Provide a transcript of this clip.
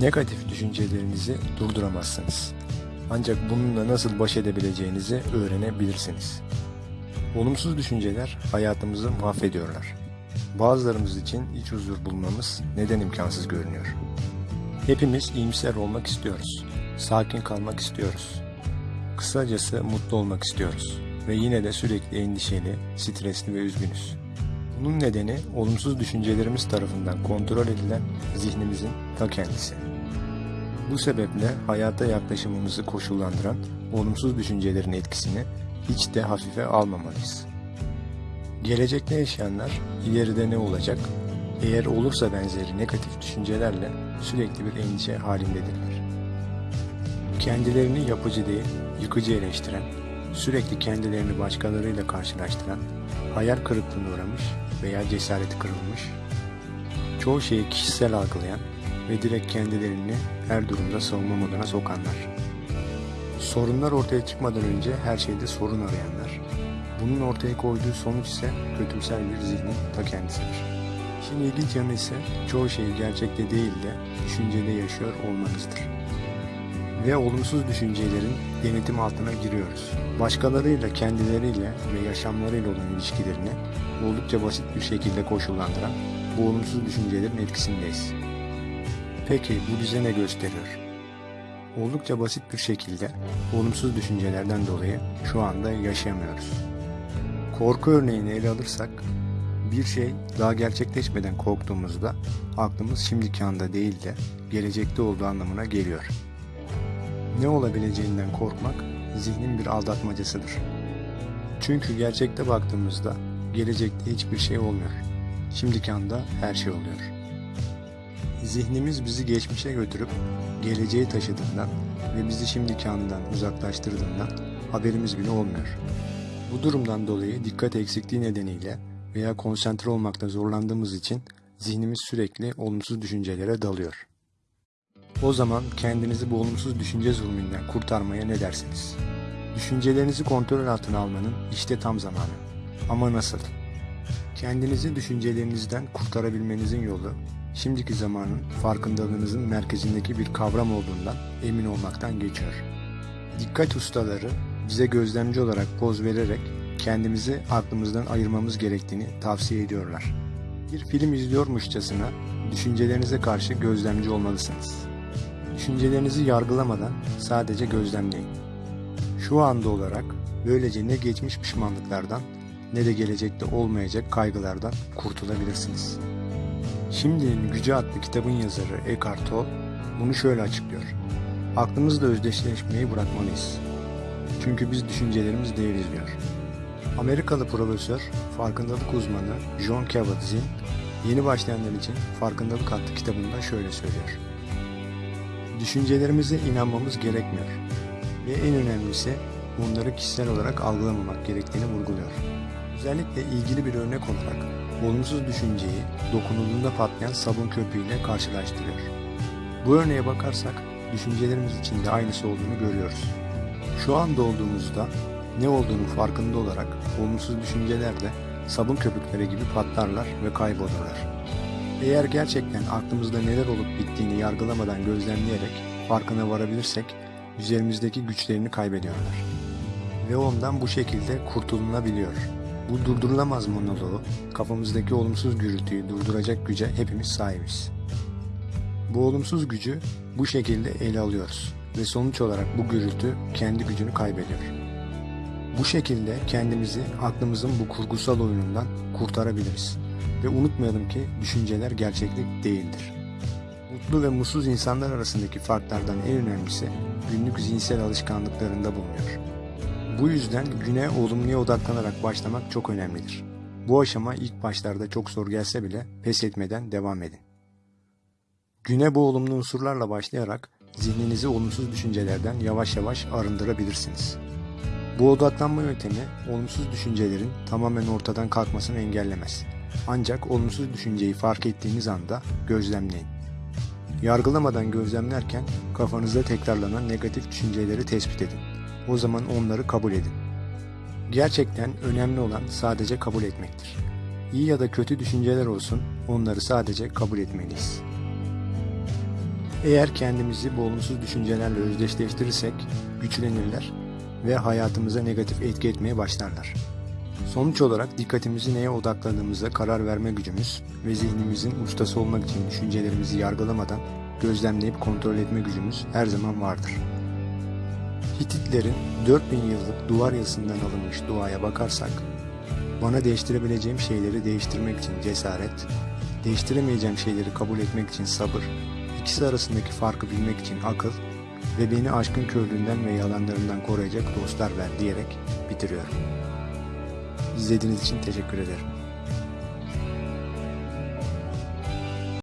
Negatif düşüncelerinizi durduramazsınız. Ancak bununla nasıl baş edebileceğinizi öğrenebilirsiniz. Olumsuz düşünceler hayatımızı mahvediyorlar. Bazılarımız için iç huzur bulmamız neden imkansız görünüyor. Hepimiz iyimser olmak istiyoruz. Sakin kalmak istiyoruz. Kısacası mutlu olmak istiyoruz. Ve yine de sürekli endişeli, stresli ve üzgünüz. Bunun nedeni olumsuz düşüncelerimiz tarafından kontrol edilen zihnimizin ta kendisi. Bu sebeple hayata yaklaşımımızı koşullandıran olumsuz düşüncelerin etkisini hiç de hafife almamalıyız. Gelecekte yaşayanlar ileride ne olacak, eğer olursa benzeri negatif düşüncelerle sürekli bir endişe halindedirler. Kendilerini yapıcı değil, yıkıcı eleştiren, sürekli kendilerini başkalarıyla karşılaştıran, hayal kırıklığına uğramış veya cesareti kırılmış, çoğu şeyi kişisel algılayan ve direkt kendilerini her durumda savunma moduna sokanlar. Sorunlar ortaya çıkmadan önce her şeyde sorun arayanlar. Bunun ortaya koyduğu sonuç ise kötümser bir zihnin ta kendisidir. Şimdi ilginç yanı ise çoğu şeyi gerçekte değil de düşüncede yaşıyor olmanızdır. Ve olumsuz düşüncelerin denetim altına giriyoruz. Başkalarıyla, kendileriyle ve yaşamlarıyla olan ilişkilerini oldukça basit bir şekilde koşullandıran bu olumsuz düşüncelerin etkisindeyiz. Peki bu bize ne gösteriyor? Oldukça basit bir şekilde olumsuz düşüncelerden dolayı şu anda yaşayamıyoruz. Korku örneğini ele alırsak bir şey daha gerçekleşmeden korktuğumuzda aklımız şimdiki anda değil de gelecekte olduğu anlamına geliyor. Ne olabileceğinden korkmak zihnin bir aldatmacasıdır. Çünkü gerçekte baktığımızda gelecekte hiçbir şey olmuyor. Şimdiki anda her şey oluyor. Zihnimiz bizi geçmişe götürüp geleceğe taşıdığından ve bizi şimdiki andan uzaklaştırdığından haberimiz bile olmuyor. Bu durumdan dolayı dikkat eksikliği nedeniyle veya konsantre olmakta zorlandığımız için zihnimiz sürekli olumsuz düşüncelere dalıyor. O zaman kendinizi bu olumsuz düşünce zulmünden kurtarmaya ne dersiniz? Düşüncelerinizi kontrol altına almanın işte tam zamanı. Ama nasıl? Kendinizi düşüncelerinizden kurtarabilmenizin yolu, şimdiki zamanın farkındalığınızın merkezindeki bir kavram olduğundan emin olmaktan geçiyor. Dikkat ustaları bize gözlemci olarak poz vererek kendimizi aklımızdan ayırmamız gerektiğini tavsiye ediyorlar. Bir film izliyormuşçasına düşüncelerinize karşı gözlemci olmalısınız. Düşüncelerinizi yargılamadan sadece gözlemleyin. Şu anda olarak böylece ne geçmiş pişmanlıklardan ne de gelecekte olmayacak kaygılardan kurtulabilirsiniz. Şimdinin Gücü adlı kitabın yazarı Eckhart Tolle bunu şöyle açıklıyor. Aklımızla özdeşleşmeyi bırakmalıyız. Çünkü biz düşüncelerimiz değiliz diyor. Amerikalı profesör, farkındalık uzmanı John Kabat-Zinn, yeni başlayanlar için Farkındalık adlı kitabında şöyle söylüyor. Düşüncelerimize inanmamız gerekmiyor ve en önemlisi bunları kişisel olarak algılamamak gerektiğini vurguluyor. Özellikle ilgili bir örnek olarak olumsuz düşünceyi dokunulduğunda patlayan sabun köpüğüyle karşılaştırıyor. Bu örneğe bakarsak düşüncelerimiz için de aynısı olduğunu görüyoruz. Şu anda olduğumuzda ne olduğunu farkında olarak olumsuz düşünceler de sabun köpükleri gibi patlarlar ve kaybolurlar. Eğer gerçekten aklımızda neler olup bittiğini yargılamadan gözlemleyerek farkına varabilirsek üzerimizdeki güçlerini kaybediyorlar. Ve ondan bu şekilde kurtulunabiliyor. Bu durdurulamaz monoloğu, kafamızdaki olumsuz gürültüyü durduracak güce hepimiz sahibiz. Bu olumsuz gücü bu şekilde ele alıyoruz ve sonuç olarak bu gürültü kendi gücünü kaybediyor. Bu şekilde kendimizi aklımızın bu kurgusal oyunundan kurtarabiliriz. Ve unutmayalım ki düşünceler gerçeklik değildir. Mutlu ve mutsuz insanlar arasındaki farklardan en önemlisi günlük zihinsel alışkanlıklarında bulunuyor. Bu yüzden güne olumluya odaklanarak başlamak çok önemlidir. Bu aşama ilk başlarda çok zor gelse bile pes etmeden devam edin. Güne bu olumlu unsurlarla başlayarak zihninizi olumsuz düşüncelerden yavaş yavaş arındırabilirsiniz. Bu odaklanma yöntemi olumsuz düşüncelerin tamamen ortadan kalkmasını engellemez. Ancak olumsuz düşünceyi fark ettiğiniz anda gözlemleyin. Yargılamadan gözlemlerken kafanızda tekrarlanan negatif düşünceleri tespit edin. O zaman onları kabul edin. Gerçekten önemli olan sadece kabul etmektir. İyi ya da kötü düşünceler olsun, onları sadece kabul etmeliyiz. Eğer kendimizi bu olumsuz düşüncelerle özdeşleştirirsek güçlenirler ve hayatımıza negatif etki etmeye başlarlar. Sonuç olarak dikkatimizi neye odakladığımıza karar verme gücümüz ve zihnimizin ustası olmak için düşüncelerimizi yargılamadan gözlemleyip kontrol etme gücümüz her zaman vardır. Hititlerin 4000 yıllık duvar yazısından alınmış duaya bakarsak, bana değiştirebileceğim şeyleri değiştirmek için cesaret, değiştiremeyeceğim şeyleri kabul etmek için sabır, ikisi arasındaki farkı bilmek için akıl ve beni aşkın körlüğünden ve yalanlarından koruyacak dostlar ver diyerek bitiriyorum. İzlediğiniz için teşekkür ederim.